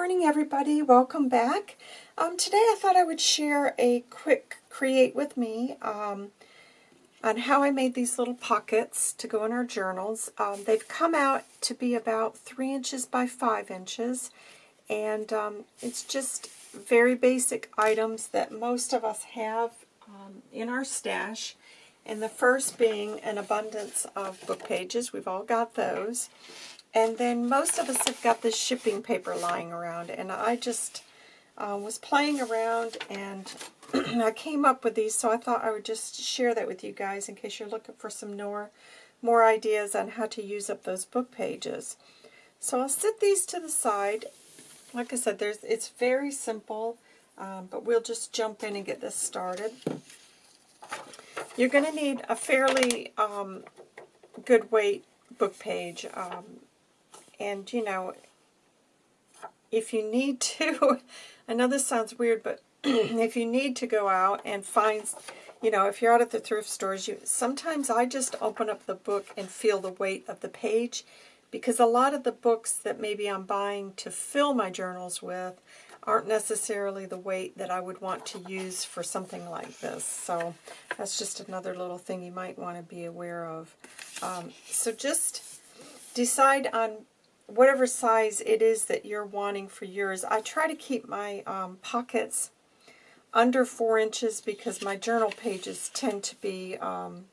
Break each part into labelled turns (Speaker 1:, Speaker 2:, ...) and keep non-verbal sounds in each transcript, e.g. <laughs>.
Speaker 1: morning everybody, welcome back. Um, today I thought I would share a quick create with me um, on how I made these little pockets to go in our journals. Um, they've come out to be about 3 inches by 5 inches and um, it's just very basic items that most of us have um, in our stash. And the first being an abundance of book pages. We've all got those. And then most of us have got this shipping paper lying around. And I just uh, was playing around and <clears throat> I came up with these. So I thought I would just share that with you guys in case you're looking for some more, more ideas on how to use up those book pages. So I'll set these to the side. Like I said, there's it's very simple. Um, but we'll just jump in and get this started. You're going to need a fairly um, good weight book page. Um, and, you know, if you need to, <laughs> I know this sounds weird, but <clears throat> if you need to go out and find, you know, if you're out at the thrift stores, you sometimes I just open up the book and feel the weight of the page because a lot of the books that maybe I'm buying to fill my journals with aren't necessarily the weight that I would want to use for something like this. So that's just another little thing you might want to be aware of. Um, so just decide on whatever size it is that you're wanting for yours. I try to keep my um, pockets under 4 inches because my journal pages tend to be, um,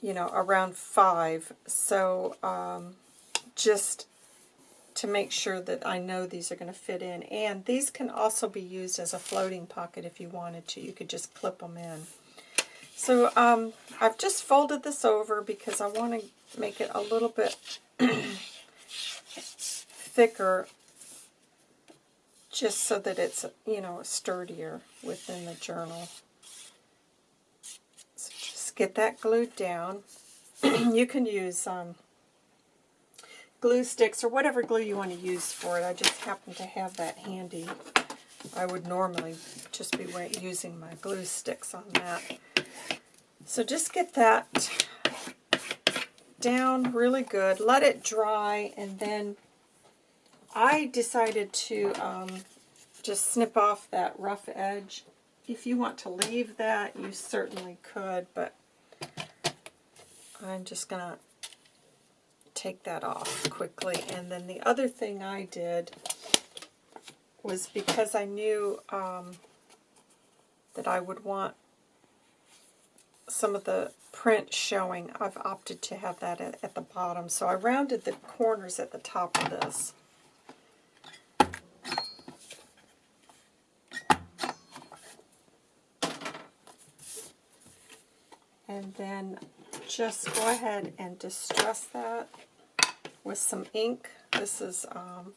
Speaker 1: you know, around 5. So um, just to make sure that I know these are going to fit in. And these can also be used as a floating pocket if you wanted to. You could just clip them in. So um, I've just folded this over because I want to make it a little bit <clears throat> thicker just so that it's, you know, sturdier within the journal. So just get that glued down. <clears throat> you can use um, glue sticks or whatever glue you want to use for it. I just happen to have that handy. I would normally just be using my glue sticks on that. So just get that down really good. Let it dry, and then I decided to um, just snip off that rough edge. If you want to leave that, you certainly could, but I'm just going to take that off quickly. And then the other thing I did was because I knew um, that I would want some of the print showing, I've opted to have that at, at the bottom. So I rounded the corners at the top of this. And then just go ahead and distress that with some ink. This is um,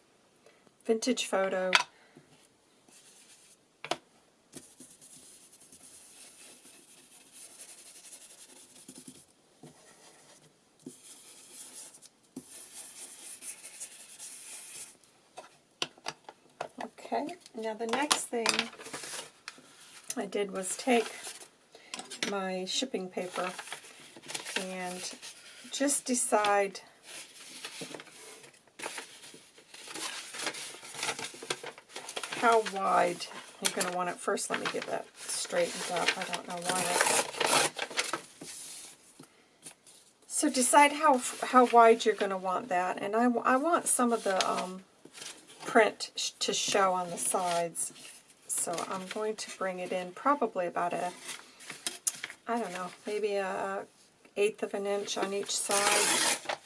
Speaker 1: Vintage Photo Okay, now the next thing I did was take my shipping paper and just decide how wide you're going to want it. First, let me get that straightened up. I don't know why So decide how how wide you're going to want that. And I, I want some of the um, print sh to show on the sides. So I'm going to bring it in probably about a, I don't know, maybe a eighth of an inch on each side.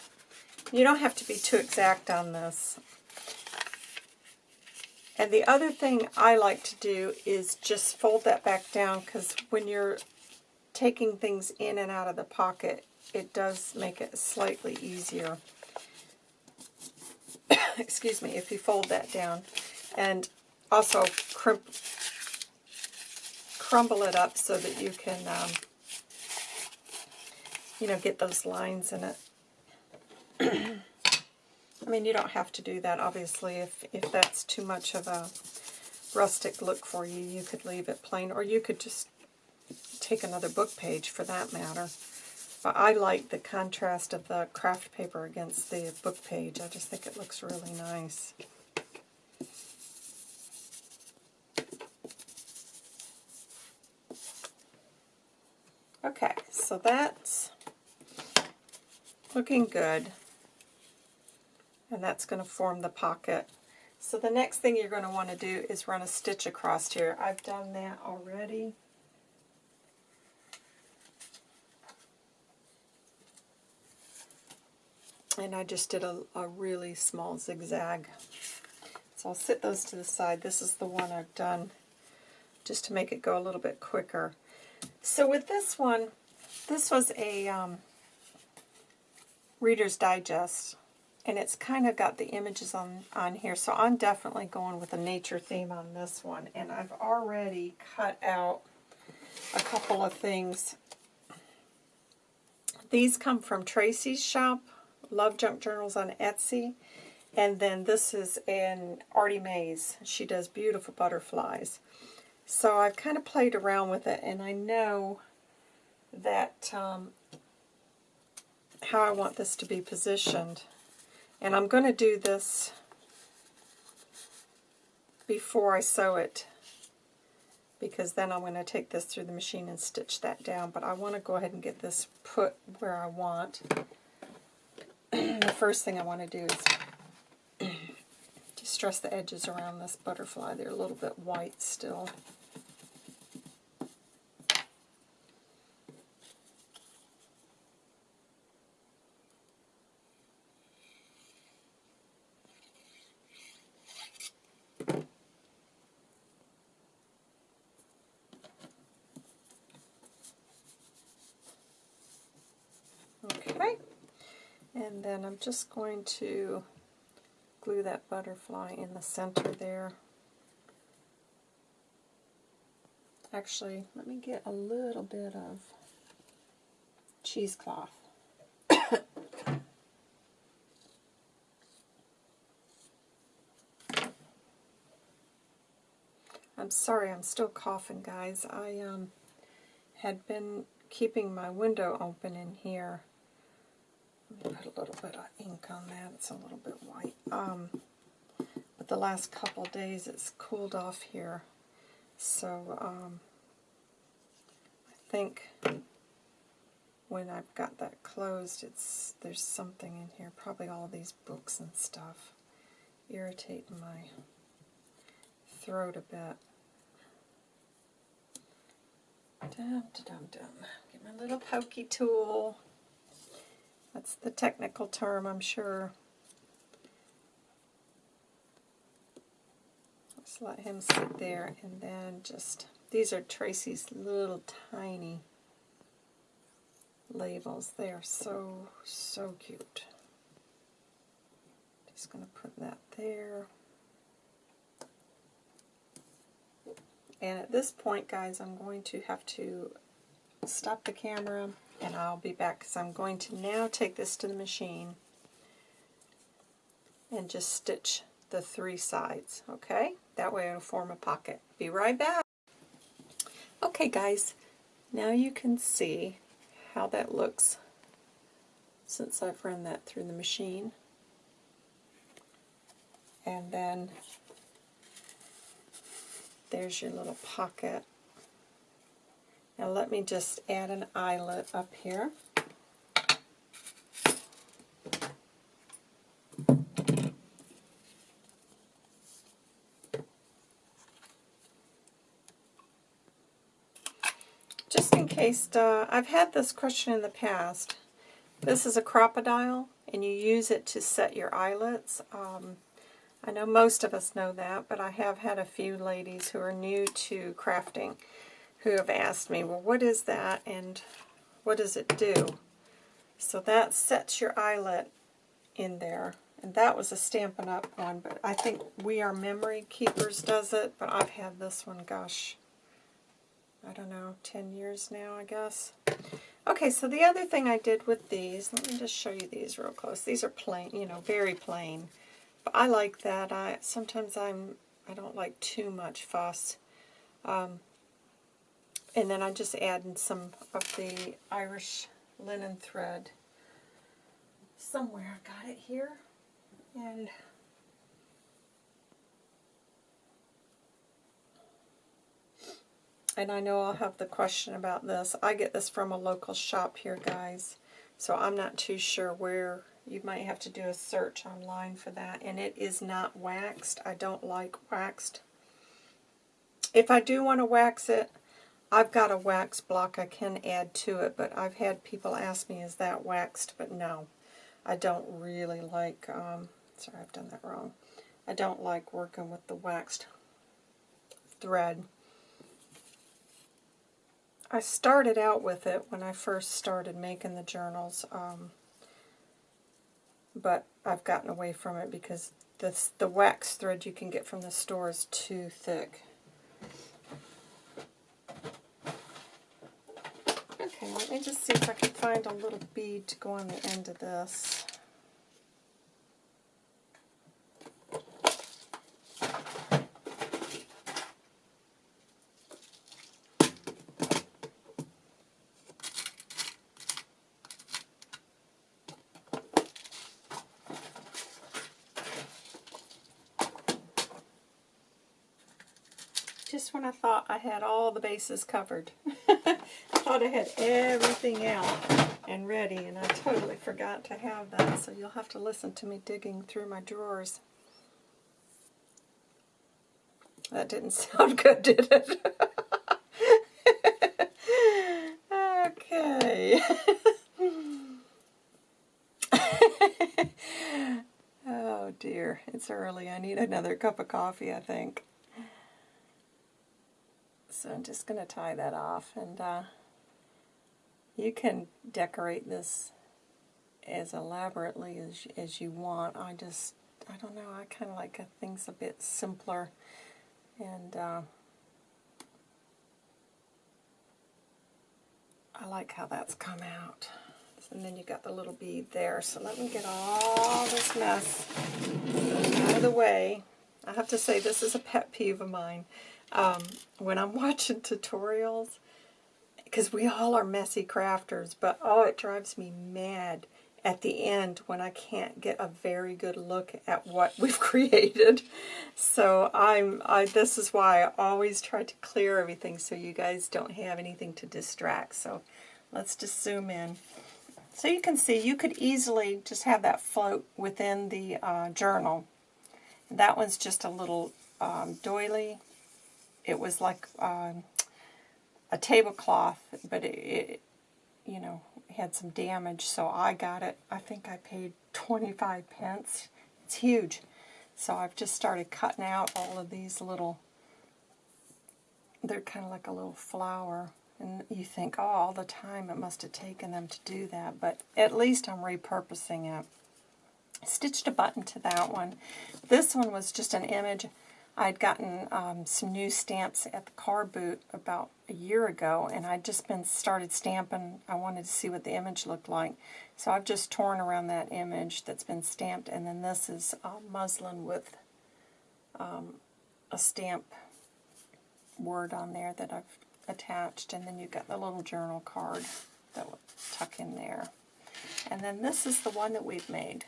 Speaker 1: You don't have to be too exact on this. And the other thing I like to do is just fold that back down because when you're taking things in and out of the pocket, it does make it slightly easier. <coughs> excuse me, if you fold that down. And also crimp, crumble it up so that you can, um, you know, get those lines in it. <coughs> I mean, you don't have to do that, obviously. If, if that's too much of a rustic look for you, you could leave it plain, or you could just take another book page for that matter. I like the contrast of the craft paper against the book page. I just think it looks really nice. Okay, so that's looking good. And that's going to form the pocket. So the next thing you're going to want to do is run a stitch across here. I've done that already. And I just did a, a really small zigzag. So I'll sit those to the side. This is the one I've done just to make it go a little bit quicker. So with this one, this was a um, Reader's Digest, and it's kind of got the images on, on here, so I'm definitely going with a nature theme on this one. And I've already cut out a couple of things. These come from Tracy's shop, Love Junk Journals on Etsy. And then this is in Artie Mays. She does beautiful butterflies. So I've kind of played around with it, and I know that um, how I want this to be positioned. And I'm going to do this before I sew it because then I'm going to take this through the machine and stitch that down. But I want to go ahead and get this put where I want. <clears throat> the first thing I want to do is <clears throat> distress the edges around this butterfly. They're a little bit white still. Okay, and then I'm just going to glue that butterfly in the center there. Actually, let me get a little bit of cheesecloth. <coughs> I'm sorry, I'm still coughing, guys. I um, had been keeping my window open in here put a little bit of ink on that. It's a little bit white. Um, but the last couple days it's cooled off here. So um, I think when I've got that closed, it's there's something in here. Probably all these books and stuff irritating my throat a bit. Dum, dum, dum. Get my little pokey tool. That's the technical term, I'm sure. Just let him sit there and then just, these are Tracy's little tiny labels. They are so, so cute. Just going to put that there. And at this point, guys, I'm going to have to stop the camera and I'll be back because I'm going to now take this to the machine and just stitch the three sides, okay? That way it'll form a pocket. Be right back. Okay guys, now you can see how that looks since I've run that through the machine. And then there's your little pocket. Now let me just add an eyelet up here. Just in case, uh, I've had this question in the past. This is a Crop-A-Dile, and you use it to set your eyelets. Um, I know most of us know that, but I have had a few ladies who are new to crafting who have asked me, well, what is that and what does it do? So that sets your eyelet in there. And that was a Stampin' Up! one, but I think We Are Memory Keepers does it, but I've had this one, gosh, I don't know, 10 years now, I guess. Okay, so the other thing I did with these, let me just show you these real close. These are plain, you know, very plain. But I like that. I Sometimes I'm, I don't like too much fuss. Um, and then I just added some of the Irish linen thread. Somewhere I got it here. And and I know I'll have the question about this. I get this from a local shop here, guys. So I'm not too sure where. You might have to do a search online for that. And it is not waxed. I don't like waxed. If I do want to wax it, I've got a wax block I can add to it. But I've had people ask me, is that waxed? But no, I don't really like... Um, sorry, I've done that wrong. I don't like working with the waxed thread. I started out with it when I first started making the journals, um, but I've gotten away from it because this, the wax thread you can get from the store is too thick. Okay, let me just see if I can find a little bead to go on the end of this. just when I thought I had all the bases covered. <laughs> I thought I had everything out and ready, and I totally forgot to have that, so you'll have to listen to me digging through my drawers. That didn't <laughs> sound good, did it? <laughs> okay. oh dear, it's early. I need another cup of coffee, I think. So I'm just going to tie that off. And uh, you can decorate this as elaborately as, as you want. I just, I don't know, I kind of like things a bit simpler. And uh, I like how that's come out. And then you got the little bead there. So let me get all this mess out of the way. I have to say this is a pet peeve of mine um, when I'm <laughs> watching tutorials, because we all are messy crafters, but oh, it drives me mad at the end when I can't get a very good look at what <laughs> we've created. So I'm, I, this is why I always try to clear everything so you guys don't have anything to distract. So let's just zoom in. So you can see you could easily just have that float within the uh, journal. That one's just a little um, doily it was like um, a tablecloth, but it, it, you know, had some damage, so I got it. I think I paid 25 pence. It's huge. So I've just started cutting out all of these little, they're kind of like a little flower. And you think, oh, all the time it must have taken them to do that. But at least I'm repurposing it. Stitched a button to that one. This one was just an image I'd gotten um, some new stamps at the car boot about a year ago, and I'd just been started stamping. I wanted to see what the image looked like. So I've just torn around that image that's been stamped, and then this is uh, muslin with um, a stamp word on there that I've attached, and then you've got the little journal card that will tuck in there. And then this is the one that we've made.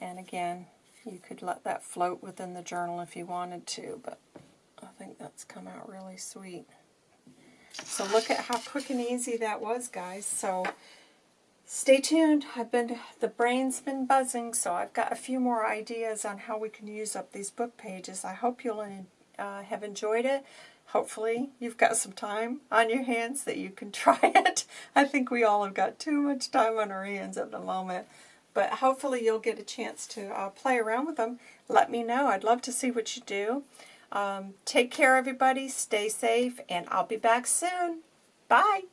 Speaker 1: And again, you could let that float within the journal if you wanted to, but I think that's come out really sweet. So look at how quick and easy that was, guys. So stay tuned. I've been the brain's been buzzing, so I've got a few more ideas on how we can use up these book pages. I hope you'll uh, have enjoyed it. Hopefully you've got some time on your hands that you can <laughs> try it. I think we all have got too much time on our hands at the moment. But hopefully you'll get a chance to uh, play around with them. Let me know. I'd love to see what you do. Um, take care, everybody. Stay safe, and I'll be back soon. Bye.